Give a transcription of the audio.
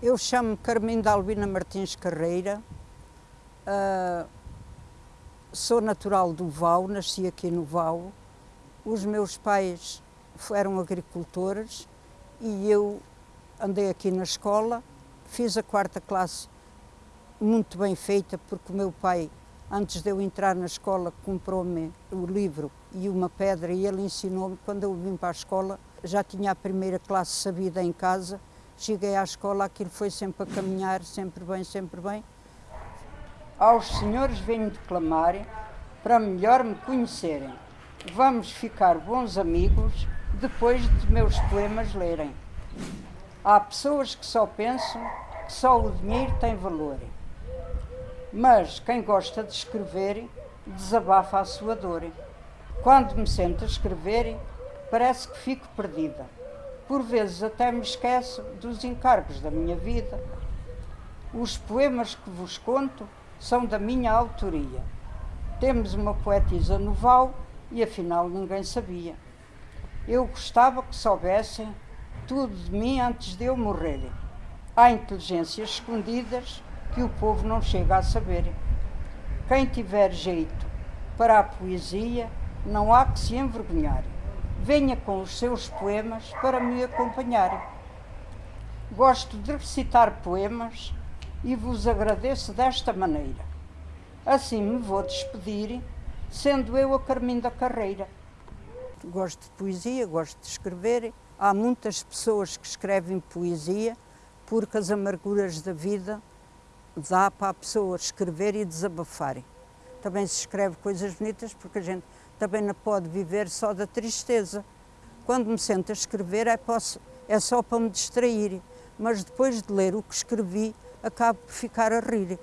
Eu chamo-me Carminda Albina Martins Carreira, uh, sou natural do Val, nasci aqui no Val. Os meus pais eram agricultores e eu andei aqui na escola, fiz a quarta classe muito bem feita, porque o meu pai, antes de eu entrar na escola, comprou-me o livro e uma pedra e ele ensinou-me. Quando eu vim para a escola, já tinha a primeira classe sabida em casa Cheguei à escola, aquilo foi sempre a caminhar, sempre bem, sempre bem. Aos senhores venho declamar para melhor me conhecerem. Vamos ficar bons amigos depois de meus poemas lerem. Há pessoas que só pensam que só o dinheiro tem valor. Mas quem gosta de escrever desabafa a sua dor. Quando me sento a escrever, parece que fico perdida por vezes até me esqueço dos encargos da minha vida. Os poemas que vos conto são da minha autoria. Temos uma poetisa noval e afinal ninguém sabia. Eu gostava que soubessem tudo de mim antes de eu morrer. Há inteligências escondidas que o povo não chega a saber. Quem tiver jeito para a poesia, não há que se envergonhar venha com os seus poemas para me acompanhar. Gosto de recitar poemas e vos agradeço desta maneira. Assim me vou despedir, sendo eu a Carminho da Carreira. Gosto de poesia, gosto de escrever. Há muitas pessoas que escrevem poesia porque as amarguras da vida dá para a pessoa escrever e desabafar. Também se escreve coisas bonitas porque a gente também não pode viver só da tristeza. Quando me sento a escrever é, posso, é só para me distrair, mas depois de ler o que escrevi, acabo por ficar a rir.